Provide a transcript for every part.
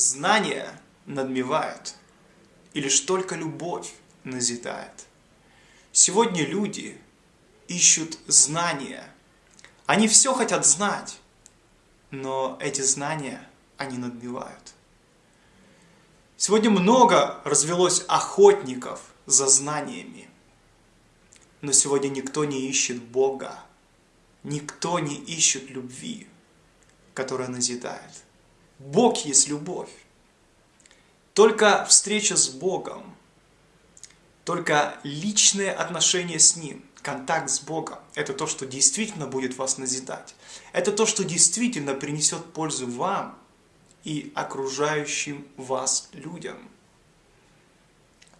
знания надмевают, и лишь только любовь назидает. Сегодня люди ищут знания. Они все хотят знать, но эти знания они надмевают. Сегодня много развелось охотников за знаниями. Но сегодня никто не ищет Бога. Никто не ищет любви, которая назидает. Бог есть любовь. Только встреча с Богом, только личные отношения с Ним, контакт с Богом, это то, что действительно будет вас назидать. Это то, что действительно принесет пользу вам и окружающим вас людям.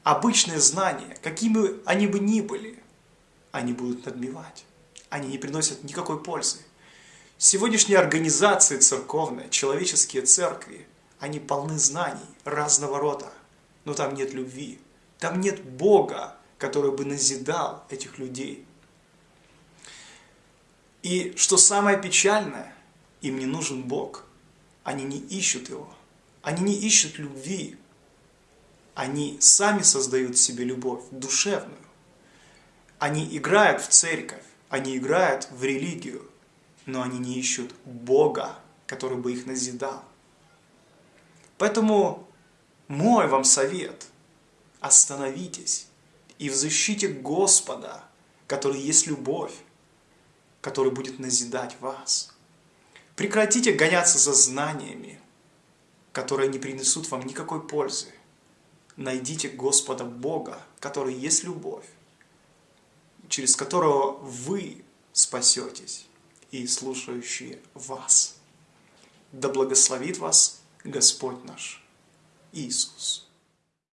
Обычные знания, какими они бы ни были, они будут надмевать. Они не приносят никакой пользы. Сегодняшние организации церковные, человеческие церкви, они полны знаний разного рода, но там нет любви, там нет Бога, который бы назидал этих людей. И что самое печальное, им не нужен Бог – они не ищут его. Они не ищут любви. Они сами создают себе любовь душевную. Они играют в церковь, они играют в религию, но они не ищут Бога, который бы их назидал. Поэтому мой вам совет – остановитесь и взыщите Господа, который есть любовь, который будет назидать вас. Прекратите гоняться за знаниями, которые не принесут вам никакой пользы. Найдите Господа Бога, который есть любовь, через которого вы спасетесь и слушающие вас. Да благословит вас Господь наш Иисус.